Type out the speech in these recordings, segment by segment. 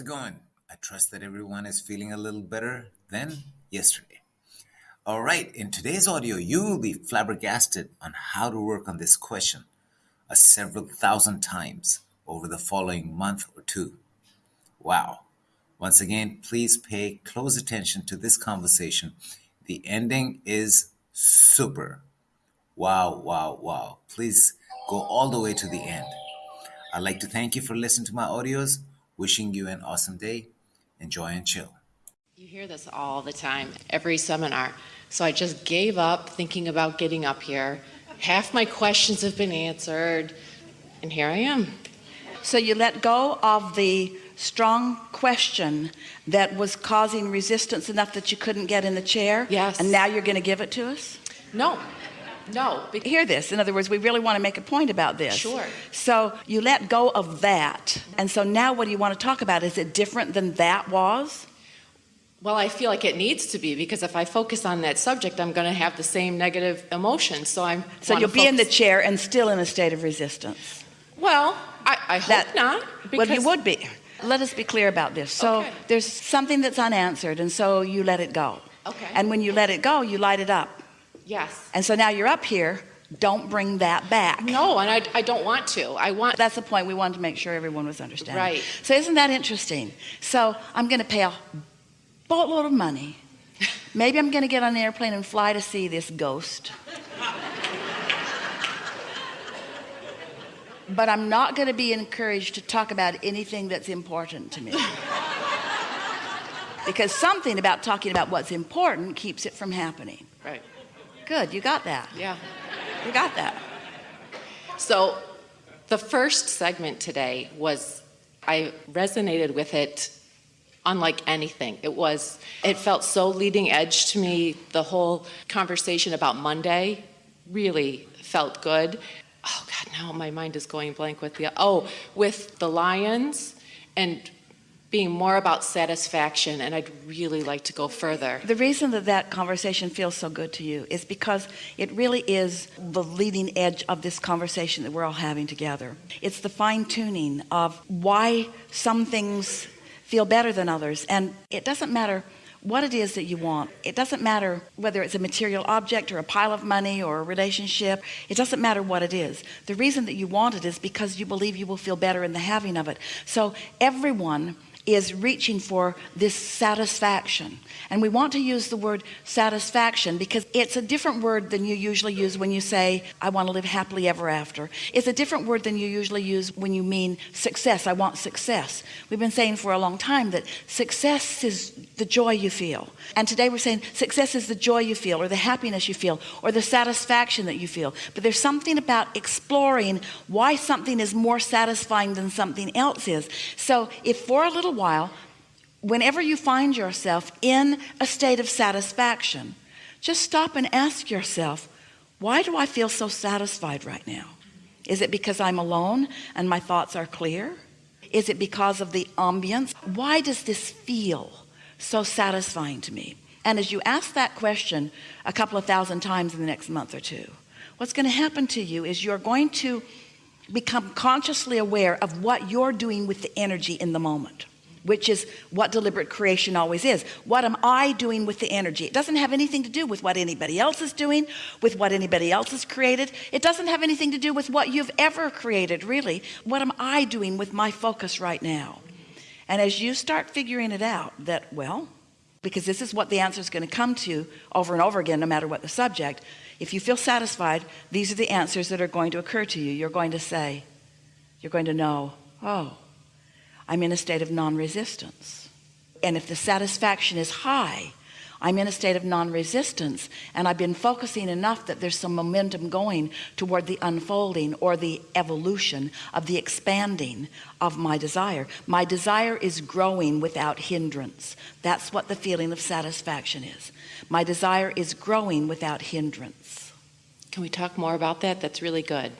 It going? I trust that everyone is feeling a little better than yesterday. All right, in today's audio, you will be flabbergasted on how to work on this question a several thousand times over the following month or two. Wow. Once again, please pay close attention to this conversation. The ending is super. Wow, wow, wow. Please go all the way to the end. I'd like to thank you for listening to my audios. Wishing you an awesome day. Enjoy and chill. You hear this all the time, every seminar. So I just gave up thinking about getting up here. Half my questions have been answered, and here I am. So you let go of the strong question that was causing resistance enough that you couldn't get in the chair? Yes. And now you're going to give it to us? No, no. Hear this. In other words, we really want to make a point about this. Sure. So you let go of that. And so now what do you want to talk about? Is it different than that was? Well, I feel like it needs to be because if I focus on that subject, I'm going to have the same negative emotion. So I'm. So you'll be in the chair and still in a state of resistance. Well, I, I hope That- not. Well, you would be. Let us be clear about this. So Okay. there's something that's unanswered, and so you let it go. Okay. And when you let it go, you light it up. Yes. And so now you're up here. Don't bring that back. No, and I, I don't want to. I want. That's the point. We wanted to make sure everyone was understanding. Right. So isn't that interesting? So I'm going to pay a boatload of money. Maybe I'm going to get on an airplane and fly to see this ghost. But I'm not going to be encouraged to talk about anything that's important to me. because something about talking about what's important keeps it from happening. Right. Good, you got that. Yeah. You got that. So the first segment today was, I resonated with it unlike anything. It was, it felt so leading edge to me. The whole conversation about Monday really felt good. Oh God, now my mind is going blank with the, oh, with the Lions and being more about satisfaction. And I'd really like to go further. The reason that that conversation feels so good to you is because it really is the leading edge of this conversation that we're all having together. It's the fine tuning of why some things feel better than others. And it doesn't matter what it is that you want. It doesn't matter whether it's a material object or a pile of money or a relationship. It doesn't matter what it is. The reason that you want it is because you believe you will feel better in the having of it. So everyone is reaching for this satisfaction. And we want to use the word satisfaction because it's a different word than you usually use when you say I want to live happily ever after. It's a different word than you usually use when you mean success. I want success. We've been saying for a long time that success is the joy you feel. And today we're saying success is the joy you feel or the happiness you feel or the satisfaction that you feel. But there's something about exploring why something is more satisfying than something else is. So if for a little while whenever you find yourself in a state of satisfaction just stop and ask yourself why do I feel so satisfied right now? Is it because I'm alone and my thoughts are clear? Is it because of the ambience? Why does this feel so satisfying to me? And as you ask that question a couple of thousand times in the next month or two what's going to happen to you is you're going to become consciously aware of what you're doing with the energy in the moment which is what deliberate creation always is. What am I doing with the energy? It doesn't have anything to do with what anybody else is doing with what anybody else has created. It doesn't have anything to do with what you've ever created really. What am I doing with my focus right now? And as you start figuring it out that well because this is what the answer is going to come to over and over again no matter what the subject if you feel satisfied these are the answers that are going to occur to you. You're going to say you're going to know oh I'm in a state of non-resistance. And if the satisfaction is high I'm in a state of non-resistance and I've been focusing enough that there's some momentum going toward the unfolding or the evolution of the expanding of my desire. My desire is growing without hindrance. That's what the feeling of satisfaction is. My desire is growing without hindrance. Can we talk more about that? That's really good.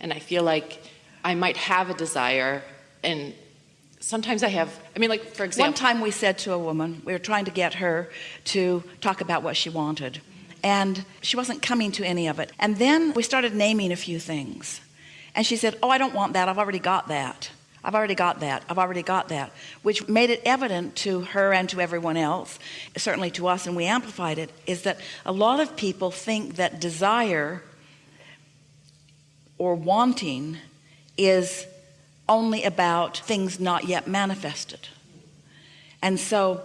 And I feel like I might have a desire and sometimes I have, I mean, like, for example one time we said to a woman we were trying to get her to talk about what she wanted. And she wasn't coming to any of it. And then we started naming a few things. And she said oh I don't want that. I've already got that. I've already got that. I've already got that, which made it evident to her and to everyone else, certainly to us, and we amplified it. Is that a lot of people think that desire or wanting is only about things not yet manifested. And so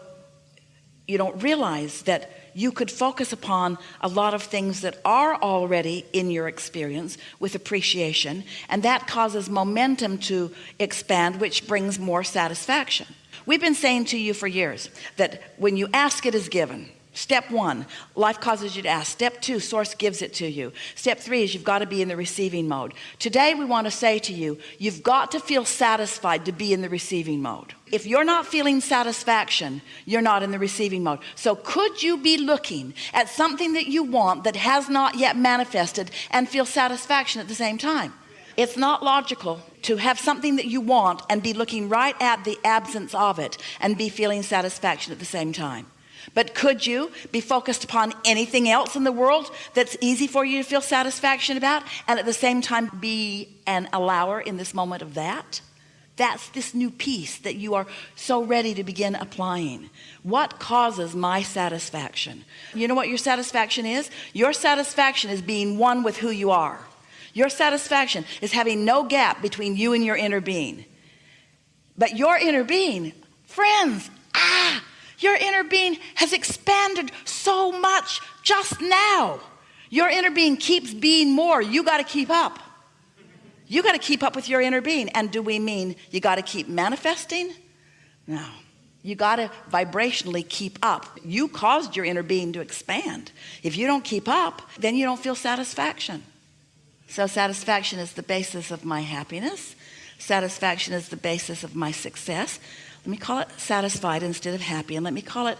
you don't realize that you could focus upon a lot of things that are already in your experience with appreciation and that causes momentum to expand which brings more satisfaction we've been saying to you for years that when you ask it is given Step one, life causes you to ask. Step two, source gives it to you. Step three is you've got to be in the receiving mode. Today, we want to say to you, you've got to feel satisfied to be in the receiving mode. If you're not feeling satisfaction, you're not in the receiving mode. So could you be looking at something that you want that has not yet manifested and feel satisfaction at the same time? It's not logical to have something that you want and be looking right at the absence of it and be feeling satisfaction at the same time. But could you be focused upon anything else in the world that's easy for you to feel satisfaction about and at the same time be an allower in this moment of that? That's this new piece that you are so ready to begin applying. What causes my satisfaction? You know what your satisfaction is? Your satisfaction is being one with who you are. Your satisfaction is having no gap between you and your inner being. But your inner being, friends, ah, your inner being has expanded so much just now. Your inner being keeps being more. You got to keep up. You got to keep up with your inner being. And do we mean you got to keep manifesting? No. You got to vibrationally keep up. You caused your inner being to expand. If you don't keep up, then you don't feel satisfaction. So satisfaction is the basis of my happiness. Satisfaction is the basis of my success. Let me call it satisfied instead of happy. And let me call it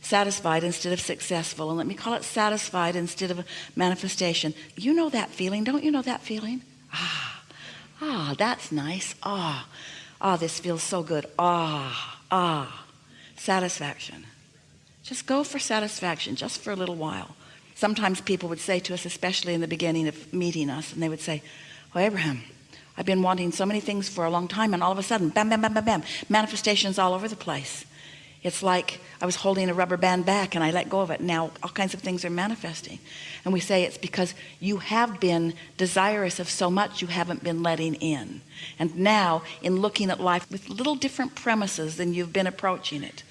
satisfied instead of successful. And let me call it satisfied instead of manifestation. You know that feeling. Don't you know that feeling? Ah, ah, that's nice. Ah, ah, this feels so good. Ah, ah, satisfaction. Just go for satisfaction just for a little while. Sometimes people would say to us, especially in the beginning of meeting us, and they would say, Oh, Abraham, I've been wanting so many things for a long time and all of a sudden bam bam bam bam bam manifestations all over the place. It's like I was holding a rubber band back and I let go of it. Now all kinds of things are manifesting. And we say it's because you have been desirous of so much you haven't been letting in. And now in looking at life with little different premises than you've been approaching it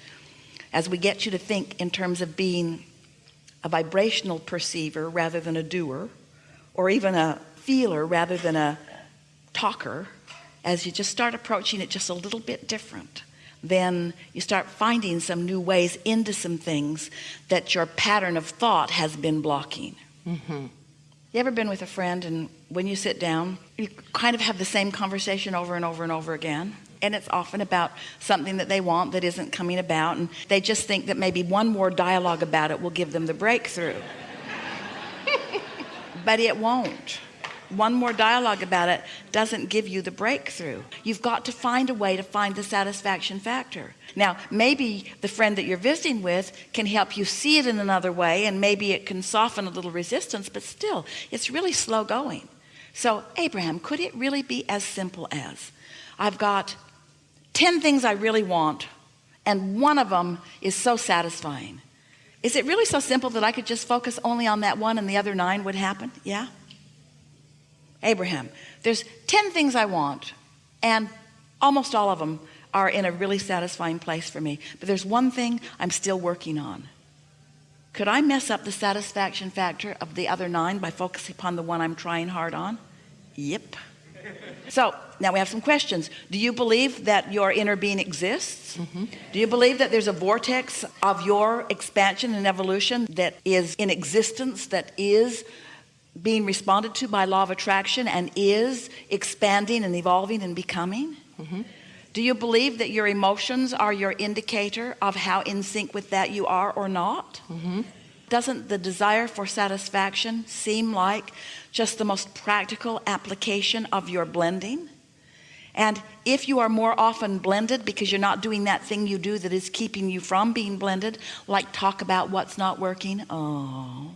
as we get you to think in terms of being a vibrational perceiver rather than a doer or even a feeler rather than a talker as you just start approaching it just a little bit different then you start finding some new ways into some things that your pattern of thought has been blocking. Mm-hmm. you ever been with a friend and when you sit down you kind of have the same conversation over and over and over again? And it's often about something that they want that isn't coming about and they just think that maybe one more dialogue about it will give them the breakthrough. But it won't one more dialogue about it doesn't give you the breakthrough. You've got to find a way to find the satisfaction factor. Now maybe the friend that you're visiting with can help you see it in another way and maybe it can soften a little resistance but still it's really slow going. So Abraham could it really be as simple as I've got 10 things I really want and one of them is so satisfying is it really so simple that I could just focus only on that one and the other nine would happen? Yeah Abraham. There's 10 things I want and almost all of them are in a really satisfying place for me. But there's one thing I'm still working on. Could I mess up the satisfaction factor of the other nine by focusing upon the one I'm trying hard on? Yep. So now we have some questions. Do you believe that your inner being exists? Mm -hmm. do you believe that there's a vortex of your expansion and evolution that is in existence that is being responded to by law of attraction and is expanding and evolving and becoming? Mm -hmm. do you believe that your emotions are your indicator of how in sync with that you are or not? Mm -hmm. doesn't the desire for satisfaction seem like just the most practical application of your blending? And if you are more often blended because you're not doing that thing you do that is keeping you from being blended like talk about what's not working? Oh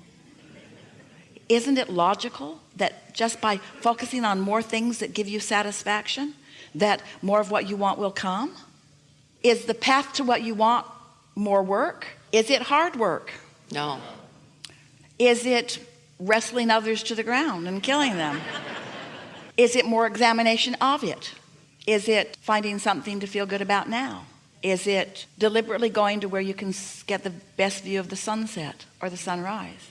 isn't it logical that just by focusing on more things that give you satisfaction that more of what you want will come? Is the path to what you want more work? Is it hard work? No. Is it wrestling others to the ground and killing them? Is it more examination of it? Is it finding something to feel good about now? Is it deliberately going to where you can get the best view of the sunset or the sunrise?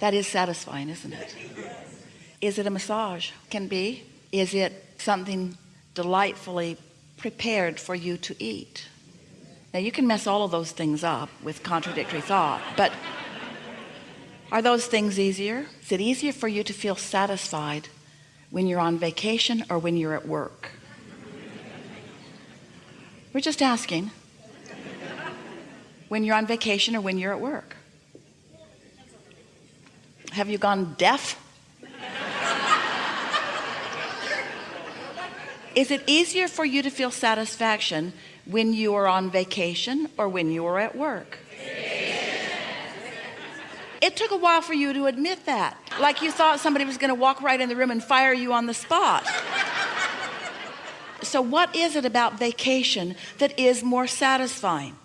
That is satisfying, isn't it? Is it a massage? Can be. Is it something delightfully prepared for you to eat? Now you can mess all of those things up with contradictory thought, but are those things easier? Is it easier for you to feel satisfied when you're on vacation or when you're at work? We're just asking. When you're on vacation or when you're at work? Have you gone deaf? Is it easier for you to feel satisfaction when you are on vacation or when you are at work? It took a while for you to admit that. Like you thought somebody was going to walk right in the room and fire you on the spot. So, what is it about vacation that is more satisfying?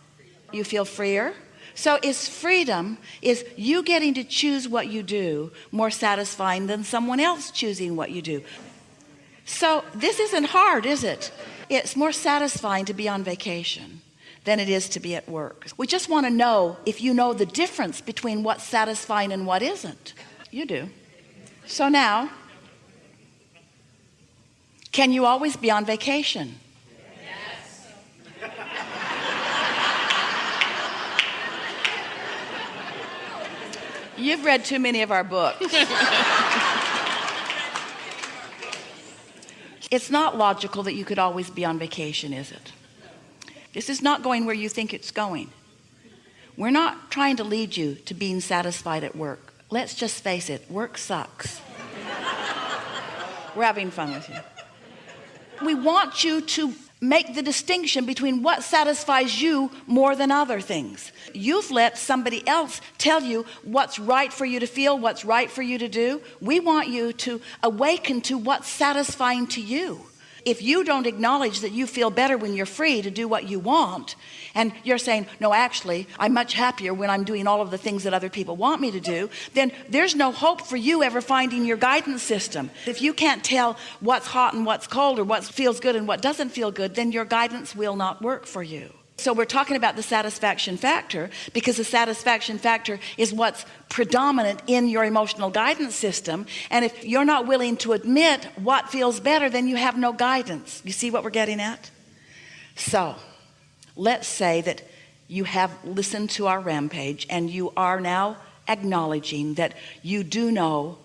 You feel freer? So, is freedom, is you getting to choose what you do more satisfying than someone else choosing what you do? So, this isn't hard, is it? It's more satisfying to be on vacation than it is to be at work. We just want to know if you know the difference between what's satisfying and what isn't. You do. So now, can you always be on vacation? You've read too many of our books. it's not logical that you could always be on vacation, is it? This is not going where you think it's going. We're not trying to lead you to being satisfied at work. Let's just face it, work sucks. We're having fun with you. We want you to make the distinction between what satisfies you more than other things. You've let somebody else tell you what's right for you to feel, what's right for you to do. We want you to awaken to what's satisfying to you if you don't acknowledge that you feel better when you're free to do what you want and you're saying no actually I'm much happier when I'm doing all of the things that other people want me to do then there's no hope for you ever finding your guidance system. If you can't tell what's hot and what's cold or what feels good and what doesn't feel good then your guidance will not work for you so we're talking about the satisfaction factor because the satisfaction factor is what's predominant in your emotional guidance system. And if you're not willing to admit what feels better then you have no guidance. You see what we're getting at? So let's say that you have listened to our rampage and you are now acknowledging that you do know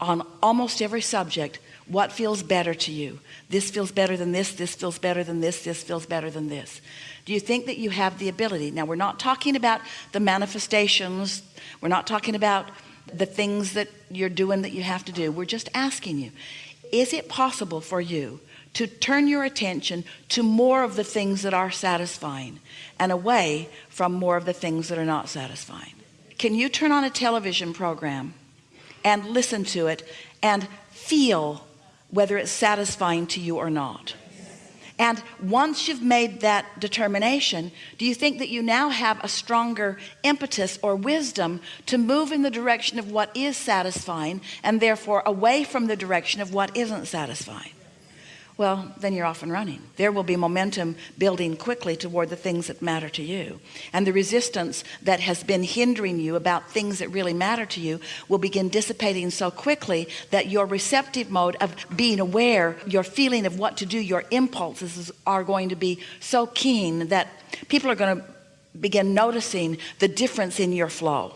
on almost every subject what feels better to you? This feels better than this this feels better than this this feels better than this. Do you think that you have the ability? Now we're not talking about the manifestations. We're not talking about the things that you're doing that you have to do. We're just asking you is it possible for you to turn your attention to more of the things that are satisfying and away from more of the things that are not satisfying? Can you turn on a television program and listen to it and feel whether it's satisfying to you or not. And once you've made that determination do you think that you now have a stronger impetus or wisdom to move in the direction of what is satisfying and therefore away from the direction of what isn't satisfying well then you're off and running. There will be momentum building quickly toward the things that matter to you. And the resistance that has been hindering you about things that really matter to you will begin dissipating so quickly that your receptive mode of being aware your feeling of what to do your impulses are going to be so keen that people are going to begin noticing the difference in your flow.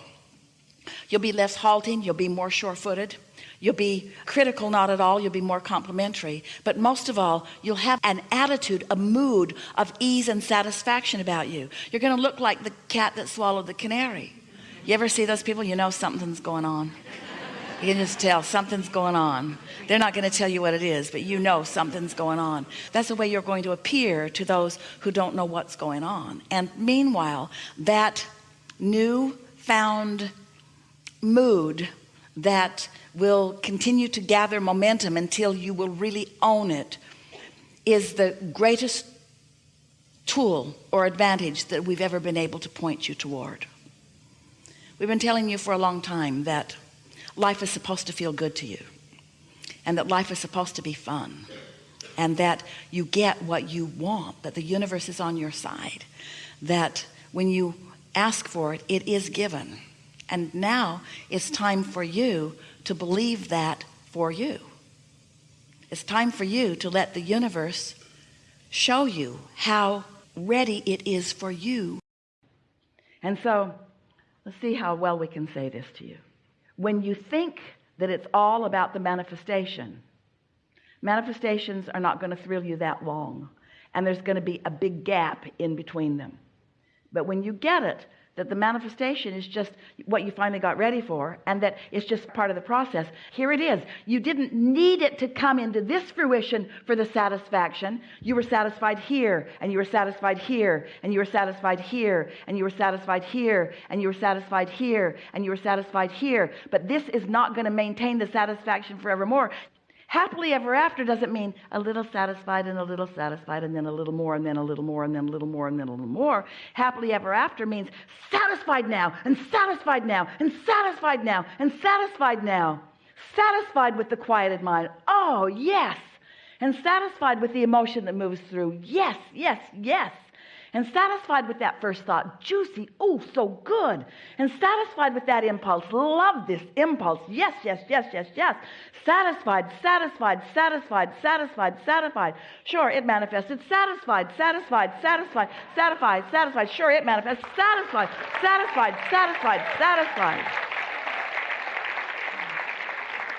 You'll be less halting you'll be more sure-footed You'll be critical, not at all. You'll be more complimentary. But most of all, you'll have an attitude, a mood of ease and satisfaction about you. You're going to look like the cat that swallowed the canary. You ever see those people? You know something's going on. You can just tell something's going on. They're not going to tell you what it is, but you know something's going on. That's the way you're going to appear to those who don't know what's going on. And meanwhile, that new found mood that will continue to gather momentum until you will really own it is the greatest tool or advantage that we've ever been able to point you toward. We've been telling you for a long time that life is supposed to feel good to you and that life is supposed to be fun and that you get what you want, that the universe is on your side, that when you ask for it, it is given. And now it's time for you to believe that for you. It's time for you to let the universe show you how ready it is for you. And so let's see how well we can say this to you. When you think that it's all about the manifestation, manifestations are not going to thrill you that long. And there's going to be a big gap in between them. But when you get it, that the manifestation is just what you finally got ready for and that it's just part of the process. Here it is. You didn't need it to come into this fruition for the satisfaction. You were satisfied here and you were satisfied here and you were satisfied here and you were satisfied here and you were satisfied here and you were satisfied here. But this is not going to maintain the satisfaction forevermore Happily ever after doesn't mean a little satisfied and a little satisfied and then a little more and then a little more and then a little more and then a little more. Happily ever after means satisfied now and satisfied now and satisfied now and satisfied now. Satisfied with the quieted mind. Oh, yes. And satisfied with the emotion that moves through. Yes, yes, yes and satisfied with that first thought juicy oh so good. And satisfied with that impulse love this impulse. Yes yes yes yes yes. Satisfied satisfied satisfied satisfied satisfied. Sure it manifested. Satisfied satisfied satisfied satisfied satisfied. Sure it manifests. Satisfied satisfied satisfied satisfied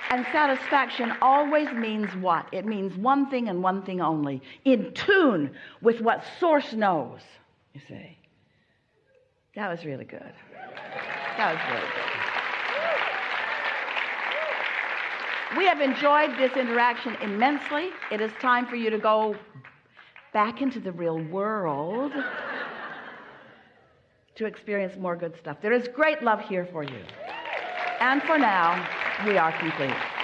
and satisfaction always means what? It means one thing and one thing only in tune with what Source knows. You see, that was really good. That was really good. We have enjoyed this interaction immensely. It is time for you to go back into the real world to experience more good stuff. There is great love here for you. And for now, we are complete.